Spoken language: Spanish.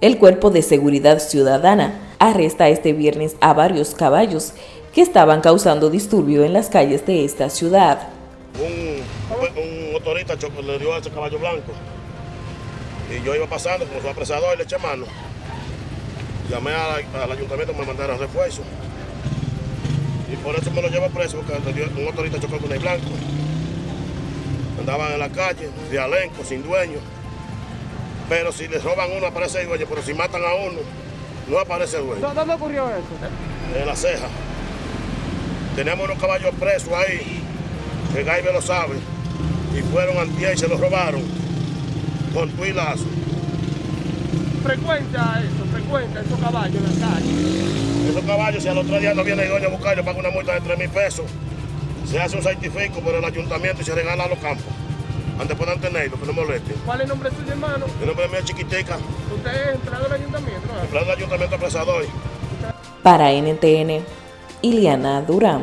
El Cuerpo de Seguridad Ciudadana arresta este viernes a varios caballos que estaban causando disturbio en las calles de esta ciudad. Un, un motorista le dio a ese caballo blanco y yo iba pasando como su apresador y le eché mano. Llamé al ayuntamiento que me mandaron refuerzo y por eso me lo llevo preso porque un motorista chocó con el blanco. Andaban en la calle, de alenco, sin dueño. Pero si les roban uno aparece el dueño, pero si matan a uno, no aparece el dueño. ¿Dónde ocurrió eso? en la ceja. Teníamos unos caballos presos ahí, que Gaibe lo sabe, y fueron antier y se los robaron con tu y lazo. Frecuenta eso, frecuenta esos caballos en la calle. Esos caballos, si al otro día no viene el dueño a buscarlos, paga una multa de 3 mil pesos. Se hace un certifico por el ayuntamiento y se regala a los campos. Antes puedan tenerlo, que no molesten. ¿Cuál es el nombre suyo, hermano? El nombre mío es Chiquitica, Usted es empleado del ayuntamiento, ¿no? el plan del ayuntamiento apresador. Para NTN, Iliana Durán.